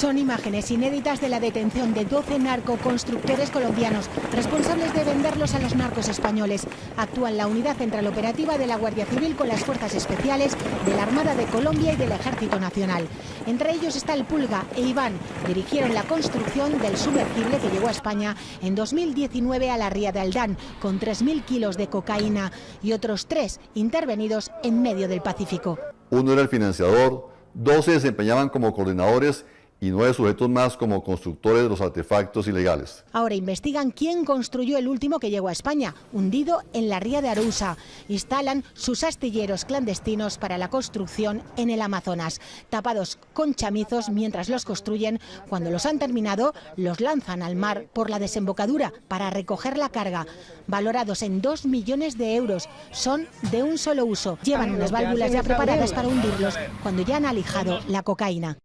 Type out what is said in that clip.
Son imágenes inéditas de la detención de 12 narcoconstructores colombianos responsables de venderlos a los narcos españoles. Actúan la unidad central operativa de la Guardia Civil con las fuerzas especiales de la Armada de Colombia y del Ejército Nacional. Entre ellos está el Pulga e Iván. Dirigieron la construcción del sumergible que llegó a España en 2019 a la ría de Aldán con 3.000 kilos de cocaína y otros tres intervenidos en medio del Pacífico. Uno era el financiador, dos se desempeñaban como coordinadores y nueve sujetos más como constructores de los artefactos ilegales. Ahora investigan quién construyó el último que llegó a España, hundido en la ría de Arousa. Instalan sus astilleros clandestinos para la construcción en el Amazonas, tapados con chamizos mientras los construyen. Cuando los han terminado, los lanzan al mar por la desembocadura para recoger la carga. Valorados en dos millones de euros, son de un solo uso. Llevan unas válvulas ya preparadas para hundirlos cuando ya han alijado la cocaína.